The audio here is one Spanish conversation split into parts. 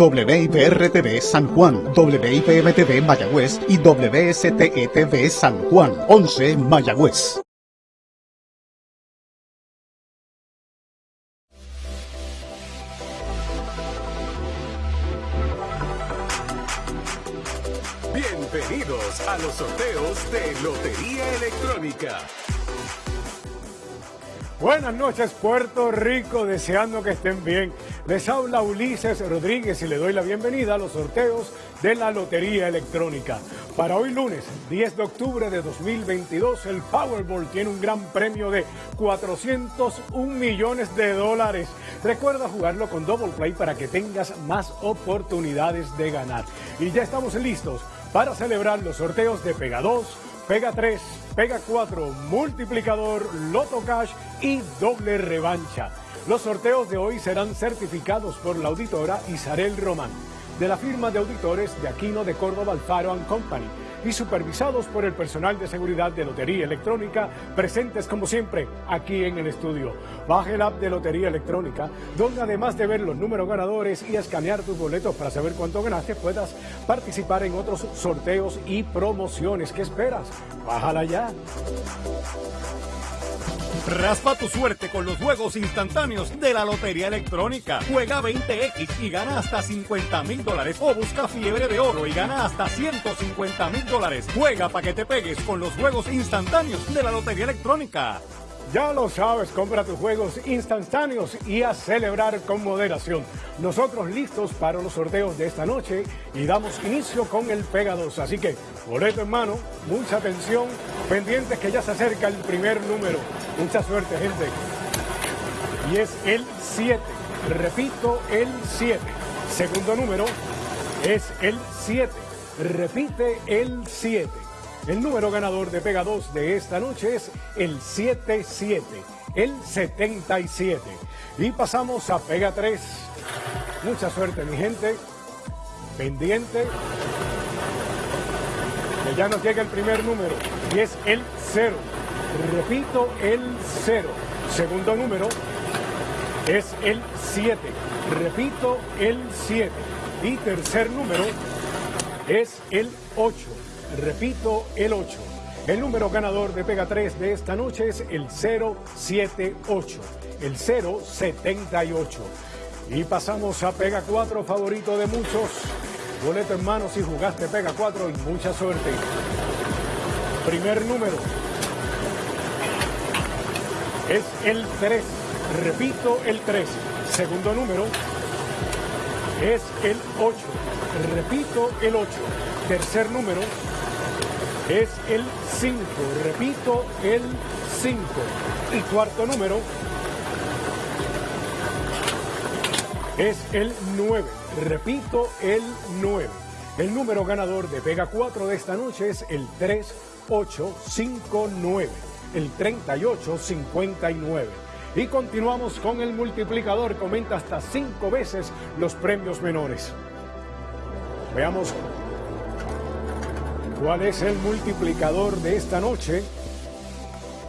WIPR-TV San Juan, WIPM-TV Mayagüez y WSTETV San Juan, 11 Mayagüez. Bienvenidos a los sorteos de Lotería Electrónica. Buenas noches Puerto Rico, deseando que estén bien. Les habla Ulises Rodríguez y le doy la bienvenida a los sorteos de la Lotería Electrónica. Para hoy lunes 10 de octubre de 2022 el Powerball tiene un gran premio de 401 millones de dólares. Recuerda jugarlo con Double Play para que tengas más oportunidades de ganar. Y ya estamos listos para celebrar los sorteos de Pega 2, Pega 3, Pega 4, Multiplicador, Loto Cash y Doble Revancha. Los sorteos de hoy serán certificados por la auditora Isarel Román, de la firma de auditores de Aquino de Córdoba Alfaro Company y supervisados por el personal de seguridad de Lotería Electrónica, presentes como siempre aquí en el estudio. Baje el app de Lotería Electrónica, donde además de ver los números ganadores y escanear tus boletos para saber cuánto ganaste, puedas participar en otros sorteos y promociones. ¿Qué esperas? Bájala ya. Raspa tu suerte con los juegos instantáneos de la Lotería Electrónica. Juega 20X y gana hasta 50 mil O busca fiebre de oro y gana hasta 150 mil dólares. Juega para que te pegues con los juegos instantáneos de la Lotería Electrónica. Ya lo sabes, compra tus juegos instantáneos y a celebrar con moderación. Nosotros listos para los sorteos de esta noche y damos inicio con el Pega 2. Así que, boleto en mano, mucha atención, pendientes que ya se acerca el primer número. Mucha suerte, gente. Y es el 7. Repito, el 7. Segundo número es el 7. Repite el 7. El número ganador de Pega 2 de esta noche es el 77, el 77. Y pasamos a Pega 3. Mucha suerte, mi gente. Pendiente. Que ya nos llega el primer número y es el 0. Repito, el 0. Segundo número es el 7. Repito, el 7. Y tercer número es el 8. Repito, el 8. El número ganador de Pega 3 de esta noche es el 078, el 078. Y pasamos a Pega 4, favorito de muchos. Boleto en mano si jugaste Pega 4 y mucha suerte. Primer número es el 3. Repito, el 3. Segundo número es el 8. Repito, el 8. Tercer número es el 5. Repito, el 5. Y cuarto número es el 9. Repito, el 9. El número ganador de Pega 4 de esta noche es el 3859. El 3859. Y continuamos con el multiplicador. Comenta hasta 5 veces los premios menores. Veamos cuál es el multiplicador de esta noche.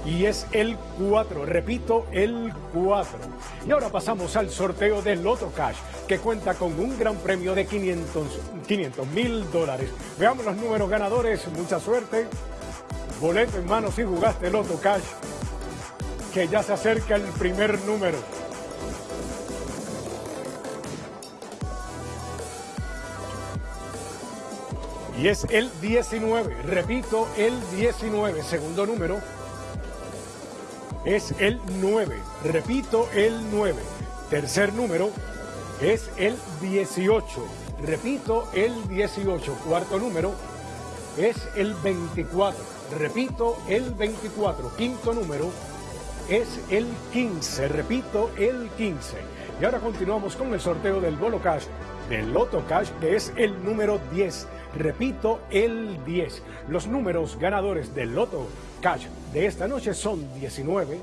Y es el 4, repito, el 4. Y ahora pasamos al sorteo del Loto Cash, que cuenta con un gran premio de 500 mil dólares. Veamos los números ganadores, mucha suerte. Boleto en mano si jugaste Loto Cash, que ya se acerca el primer número. Y es el 19, repito, el 19, segundo número. Es el 9, repito, el 9. Tercer número es el 18, repito, el 18. Cuarto número es el 24, repito, el 24. Quinto número es el 15, repito, el 15. Y ahora continuamos con el sorteo del Bolo Cash, del Loto Cash, que es el número 10. Repito, el 10. Los números ganadores del Loto Cash de esta noche son 19,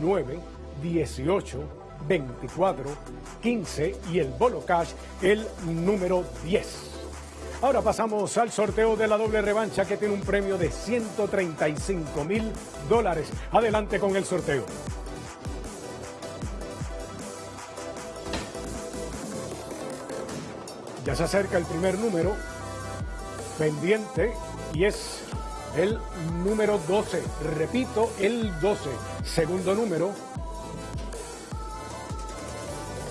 9, 18, 24, 15 y el Bolo Cash el número 10. Ahora pasamos al sorteo de la doble revancha que tiene un premio de 135 mil dólares. Adelante con el sorteo. Ya se acerca el primer número pendiente y es el número 12. Repito, el 12. Segundo número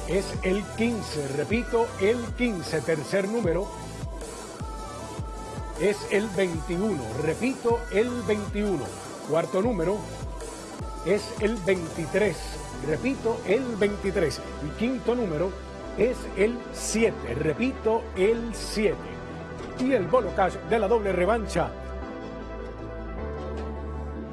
es el 15. Repito, el 15. Tercer número es el 21. Repito, el 21. Cuarto número es el 23. Repito, el 23. Y quinto número es el 7. Repito, el 7. Y el bolo cash de la doble revancha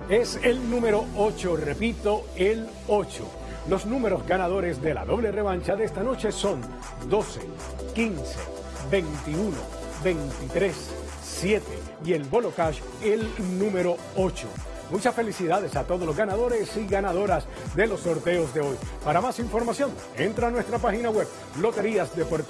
es el número 8. Repito, el 8. Los números ganadores de la doble revancha de esta noche son 12, 15, 21, 23, 7 y el bolo cash el número 8. Muchas felicidades a todos los ganadores y ganadoras de los sorteos de hoy. Para más información, entra a nuestra página web Loterías de Puerto